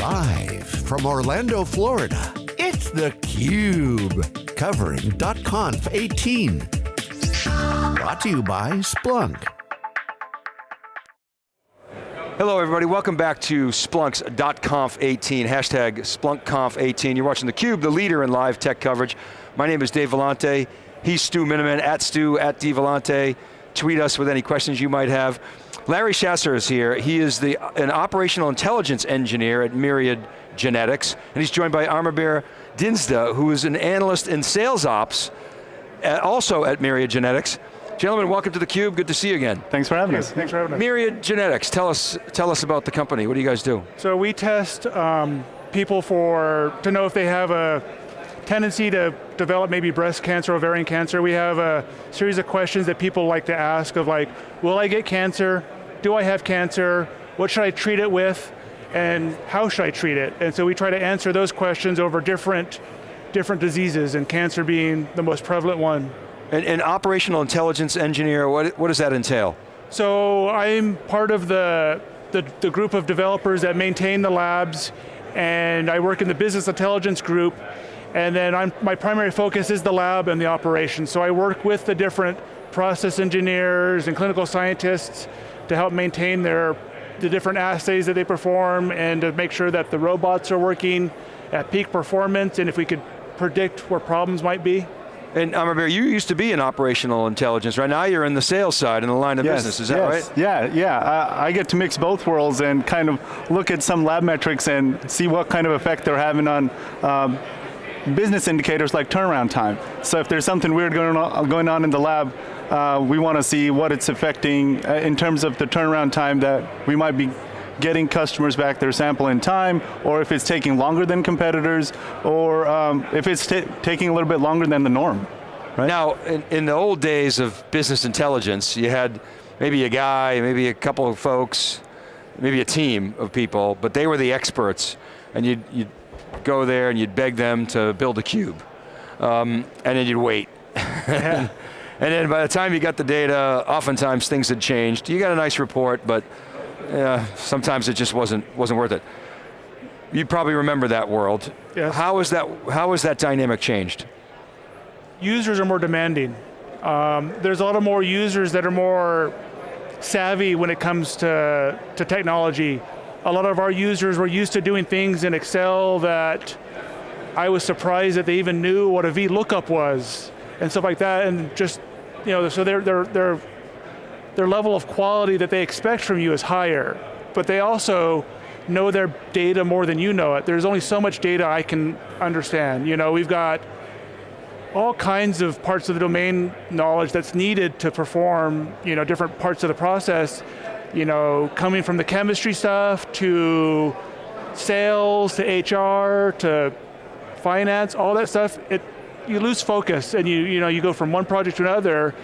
Live from Orlando, Florida, it's theCUBE. Covering .conf 18. Brought to you by Splunk. Hello everybody, welcome back to Splunk's .conf 18, hashtag SplunkConf 18. You're watching theCUBE, the leader in live tech coverage. My name is Dave Vellante. He's Stu Miniman, at Stu, at dvellante. Tweet us with any questions you might have. Larry Chasser is here. He is the, an operational intelligence engineer at Myriad Genetics, and he's joined by Amirbear Dinsda, who is an analyst in sales ops, at, also at Myriad Genetics. Gentlemen, welcome to theCUBE, good to see you again. Thanks for having us. Thanks for having us. Myriad Genetics, tell us, tell us about the company, what do you guys do? So we test um, people for, to know if they have a tendency to develop maybe breast cancer, ovarian cancer. We have a series of questions that people like to ask of like, will I get cancer? Do I have cancer? What should I treat it with? And how should I treat it? And so we try to answer those questions over different, different diseases, and cancer being the most prevalent one. An, an operational intelligence engineer, what, what does that entail? So I'm part of the, the, the group of developers that maintain the labs, and I work in the business intelligence group, and then I'm, my primary focus is the lab and the operations. So I work with the different process engineers and clinical scientists to help maintain their, the different assays that they perform and to make sure that the robots are working at peak performance and if we could predict where problems might be. And Amirbear, you used to be in operational intelligence, right? Now you're in the sales side, in the line of yes, business, is that yes. right? Yeah, yeah, I, I, get to mix both worlds and kind of look at some lab metrics and see what kind of effect they're having on um, business indicators like turnaround time. So if there's something weird going on, going on in the lab, uh, we want to see what it's affecting uh, in terms of the turnaround time that we might be getting customers back their sample in time, or if it's taking longer than competitors, or um, if it's taking a little bit longer than the norm. Right? Now, in, in, the old days of business intelligence, you had maybe a guy, maybe a couple of folks, maybe a team of people, but they were the experts, and you'd, you'd go there and you'd beg them to build a cube. Um, and then you'd wait. and then by the time you got the data, oftentimes things had changed. You got a nice report, but uh, sometimes it just wasn't, wasn't worth it. You probably remember that world. Yes. How is that, how has that dynamic changed? Users are more demanding. Um, there's a lot of more users that are more savvy when it comes to, to technology a lot of our users were used to doing things in Excel that I was surprised that they even knew what a VLOOKUP was and stuff like that, and just, you know, so their, their, their, their level of quality that they expect from you is higher, but they also know their data more than you know it. There's only so much data I can understand. You know, we've got all kinds of parts of the domain knowledge that's needed to perform you know, different parts of the process, you know, coming from the chemistry stuff to sales to HR to finance, all that stuff, it, you lose focus and you, you, know, you go from one project to another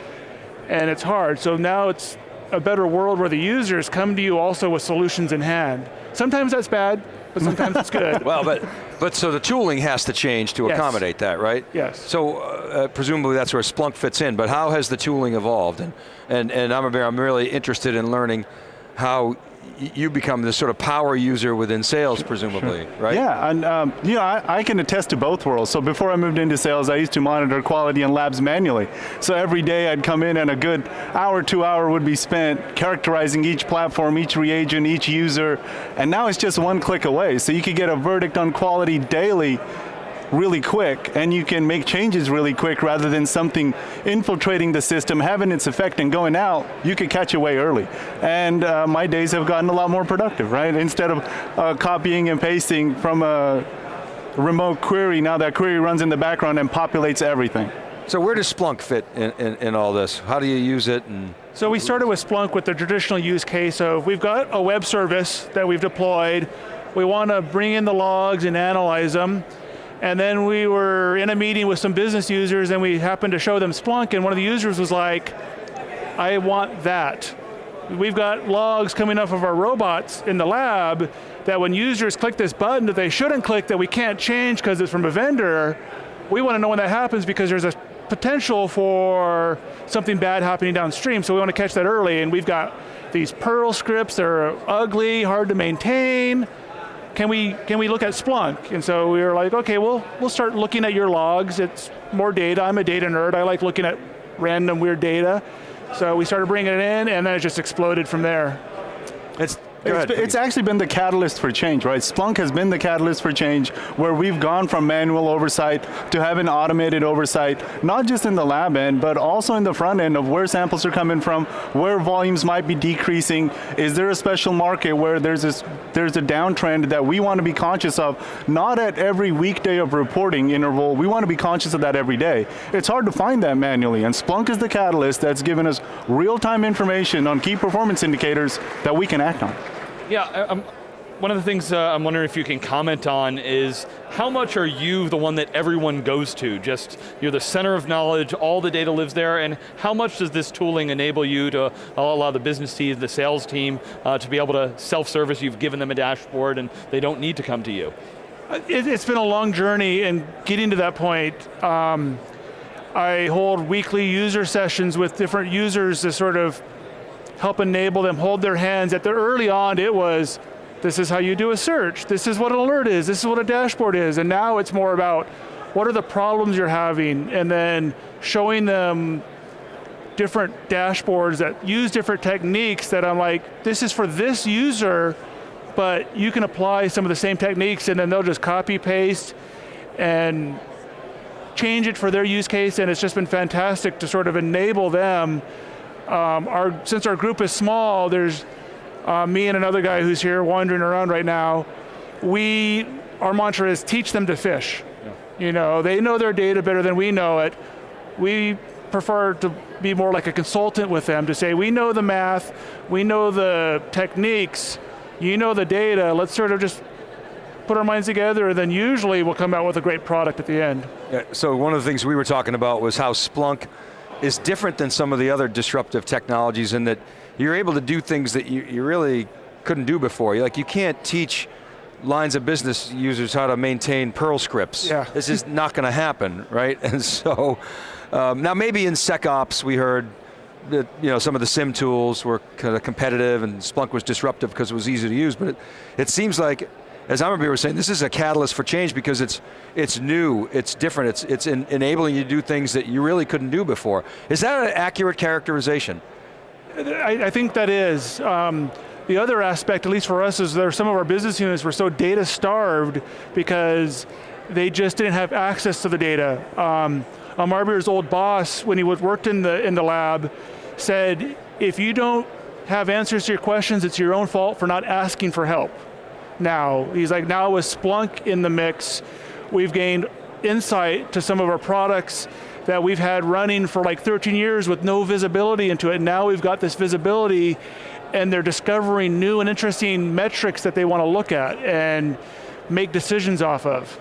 and it's hard. So now it's a better world where the users come to you also with solutions in hand. Sometimes that's bad, but sometimes it's good. Well, but, but so the tooling has to change to yes. accommodate that, right? Yes. So uh, presumably that's where Splunk fits in, but how has the tooling evolved? And, and, and I'm, I'm really interested in learning how you become this sort of power user within sales, presumably, sure. right? Yeah, and um, you know, I, I, can attest to both worlds. So before I moved into sales, I used to monitor quality in labs manually. So every day I'd come in and a good hour, two hour would be spent characterizing each platform, each reagent, each user, and now it's just one click away. So you could get a verdict on quality daily really quick and you can make changes really quick rather than something infiltrating the system, having its effect and going out, you could catch it way early. And uh, my days have gotten a lot more productive, right? Instead of uh, copying and pasting from a remote query, now that query runs in the background and populates everything. So where does Splunk fit in, in, in all this? How do you use it? And so we started with Splunk with the traditional use case of we've got a web service that we've deployed. We want to bring in the logs and analyze them. And then we were in a meeting with some business users and we happened to show them Splunk and one of the users was like, I want that. We've got logs coming off of our robots in the lab that when users click this button that they shouldn't click that we can't change because it's from a vendor, we want to know when that happens because there's a potential for something bad happening downstream, so we want to catch that early, and we've got these Perl scripts that are ugly, hard to maintain, can we can we look at Splunk? And so we were like, okay, we'll we'll start looking at your logs. It's more data. I'm a data nerd. I like looking at random weird data. So we started bringing it in, and then it just exploded from there. It's ahead, been- it's actually been the catalyst for change, right? Splunk has been the catalyst for change where we've gone from manual oversight to having automated oversight, not just in the lab end, but also in the front end of where samples are coming from, where volumes might be decreasing. Is there a special market where there's this, there's a downtrend that we want to be conscious of, not at every weekday of reporting interval, we want to be conscious of that every day. It's hard to find that manually, and Splunk is the catalyst that's given us real-time information on key performance indicators that we can act on. Yeah, I'm, one of the things uh, I'm wondering if you can comment on is how much are you the one that everyone goes to? Just, you're the center of knowledge, all the data lives there, and how much does this tooling enable you to allow the business team, the sales team, uh, to be able to self-service, you've given them a dashboard and they don't need to come to you? It, it's been a long journey, and getting to that point, um, I hold weekly user sessions with different users to sort of help enable them hold their hands. At the early on, it was, this is how you do a search. This is what an alert is. This is what a dashboard is. And now it's more about what are the problems you're having, and then showing them different dashboards that use different techniques that I'm like, this is for this user, but you can apply some of the same techniques and then they'll just copy paste and change it for their use case and it's just been fantastic to sort of enable them. Um, our, since our group is small, there's uh, me and another guy who's here wandering around right now. We, our mantra is teach them to fish. You know, they know their data better than we know it. We prefer to be more like a consultant with them to say, we know the math, we know the techniques, you know the data, let's sort of just put our minds together and then usually we'll come out with a great product at the end. Yeah, so one of the things we were talking about was how Splunk is different than some of the other disruptive technologies in that you're able to do things that you, you really couldn't do before. Like you can't teach lines of business users how to maintain Perl scripts. Yeah. This is not going to happen, right? And so, um, now maybe in SecOps we heard that you know, some of the SIEM tools were kind of competitive and Splunk was disruptive because it was easy to use, but it, it seems like, as I was saying, this is a catalyst for change because it's, it's new, it's different, it's, it's in, enabling you to do things that you really couldn't do before. Is that an accurate characterization? I, I think that is. Um, the other aspect, at least for us, is there some of our business units were so data starved because they just didn't have access to the data. Um, old boss, when he worked in the, in the lab, said, if you don't have answers to your questions, it's your own fault for not asking for help. Now, he's like, now with Splunk in the mix, we've gained insight to some of our products that we've had running for like 13 years with no visibility into it. Now we've got this visibility and they're discovering new and interesting metrics that they want to look at and make decisions off of.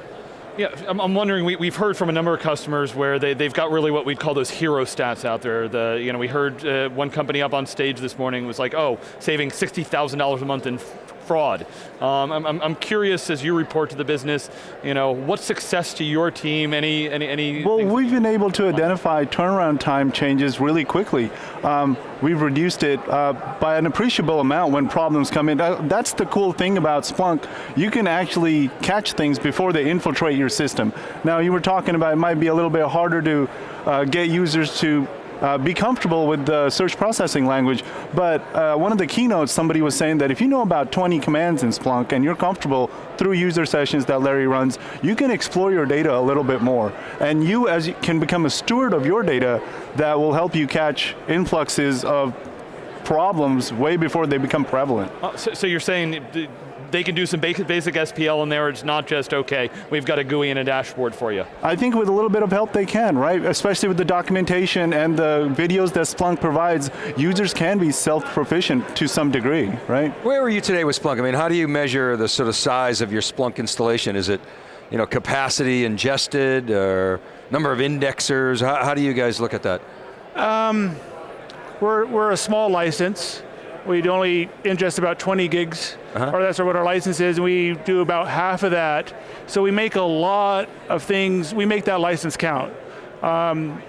Yeah, I'm, wondering, we, we've heard from a number of customers where they, they've got really what we'd call those hero stats out there. The, you know, we heard uh, one company up on stage this morning was like, oh, saving $60,000 a month in fraud. Um, I'm, I'm, curious as you report to the business, you know, what success to your team, any, any, any Well, we've been able to identify turnaround time changes really quickly. Um, we've reduced it uh, by an appreciable amount when problems come in. That's the cool thing about Splunk. You can actually catch things before they infiltrate your system. Now, you were talking about it might be a little bit harder to uh, get users to uh, be comfortable with the search processing language, but uh, one of the keynotes, somebody was saying that if you know about 20 commands in Splunk and you're comfortable through user sessions that Larry runs, you can explore your data a little bit more. And you, as you can become a steward of your data, that will help you catch influxes of problems way before they become prevalent. Uh, so, so you're saying th- they can do some basic, basic SPL in there, it's not just, okay, we've got a GUI and a dashboard for you. I think with a little bit of help they can, right? Especially with the documentation and the videos that Splunk provides, users can be self-proficient to some degree, right? Where are you today with Splunk? I mean, how do you measure the sort of size of your Splunk installation? Is it, you know, capacity ingested or number of indexers? How, how do you guys look at that? Um, we're, we're a small license. We'd only ingest about 20 gigs, or that's what our license is, and we do about half of that. So we make a lot of things, we make that license count. Um,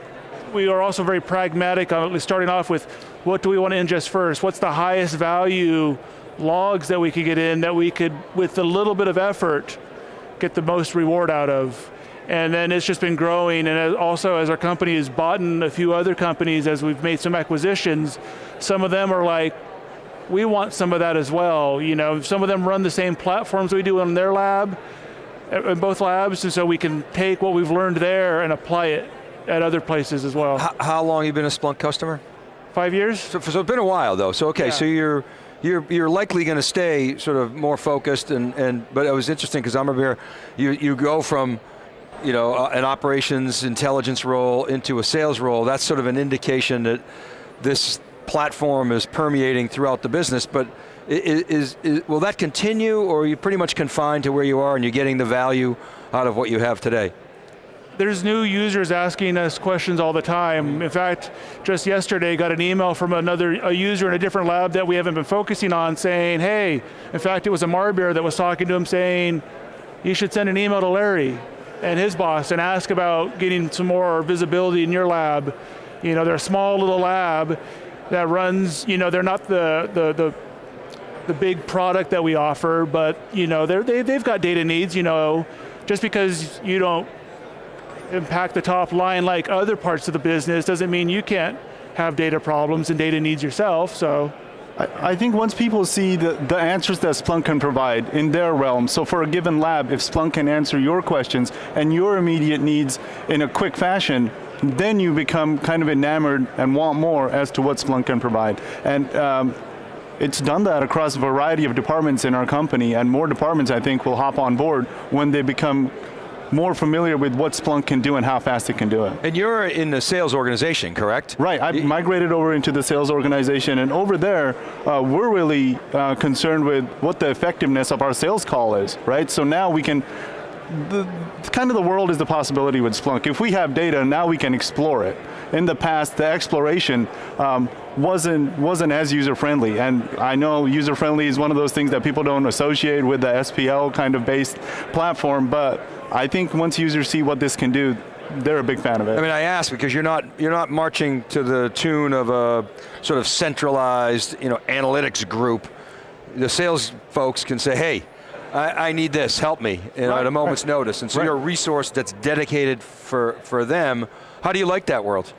we are also very pragmatic on starting off with what do we want to ingest first? What's the highest value logs that we could get in that we could, with a little bit of effort, get the most reward out of. And then it's just been growing, and also as our company has bought in a few other companies, as we've made some acquisitions, some of them are like, we want some of that as well. You know, some of them run the same platforms we do in their lab, in both labs, and so we can take what we've learned there and apply it at other places as well. How, how long you been a Splunk customer? Five years? So, so it's been a while though, so okay, Yeah. so you're, you're, you're likely going to stay sort of more focused and, and but it was interesting because I'm here, you, you go from you know, uh, an operations intelligence role into a sales role, that's sort of an indication that this platform is permeating throughout the business, but is, is, will that continue or are you pretty much confined to where you are and you're getting the value out of what you have today? There's new users asking us questions all the time. In fact, just yesterday got an email from another a user in a different lab that we haven't been focusing on saying, hey, in fact it was Amirbear that was talking to him saying, you should send an email to Larry and his boss and ask about getting some more visibility in your lab. You know, they're a small little lab that runs, you know, they're not the, the, the the big product that we offer, but you know, they, they've got data needs, you know, just because you don't impact the top line like other parts of the business doesn't mean you can't have data problems and data needs yourself, so. I, I think once people see the, the answers that Splunk can provide in their realm, so for a given lab, if Splunk can answer your questions and your immediate needs in a quick fashion, then you become kind of enamored and want more as to what Splunk can provide. And um, it's done that across a variety of departments in our company, and more departments I think will hop on board when they become more familiar with what Splunk can do and how fast it can do it. And you're in the sales organization, correct? Right, I migrated over into the sales organization, and over there, uh, we're really uh, concerned with what the effectiveness of our sales call is, right? So now we can, the, kind of the world is the possibility with Splunk. If we have data, now we can explore it. In the past, the exploration um, wasn't wasn't as user friendly, and I know user friendly is one of those things that people don't associate with the SPL kind of based platform, but I think once users see what this can do, they're a big fan of it. I mean, I ask because you're not you're not marching to the tune of a sort of centralized, you know, analytics group. The sales folks can say, "Hey, I, I need this. Help me," you know, Right, at a moment's right. notice. And so Right. you're a resource that's dedicated for for them. How do you like that world?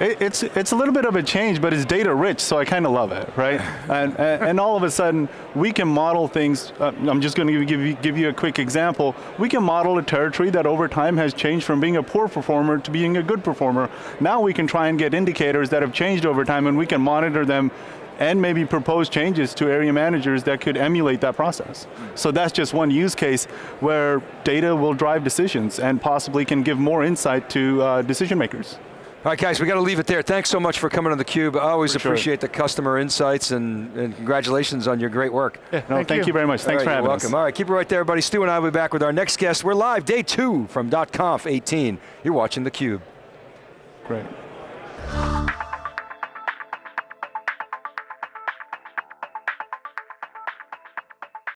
It, it's it's a little bit of a change, but it's data rich, so I kind of love it, right? and, and and all of a sudden, we can model things. Uh, I'm just going to give you give you a quick example. We can model a territory that over time has changed from being a poor performer to being a good performer. Now we can try and get indicators that have changed over time, and we can monitor them. And maybe propose changes to area managers that could emulate that process. So that's just one use case where data will drive decisions and possibly can give more insight to uh, decision makers. All right, guys, we got to leave it there. Thanks so much for coming on theCUBE. I always For sure. appreciate the customer insights and, and congratulations on your great work. No, thank, you. very much. Thanks All for right, having you're us. welcome. All right, keep it right there, everybody. Stu and I will be back with our next guest. We're live, day two from .conf 18. You're watching theCUBE. Great.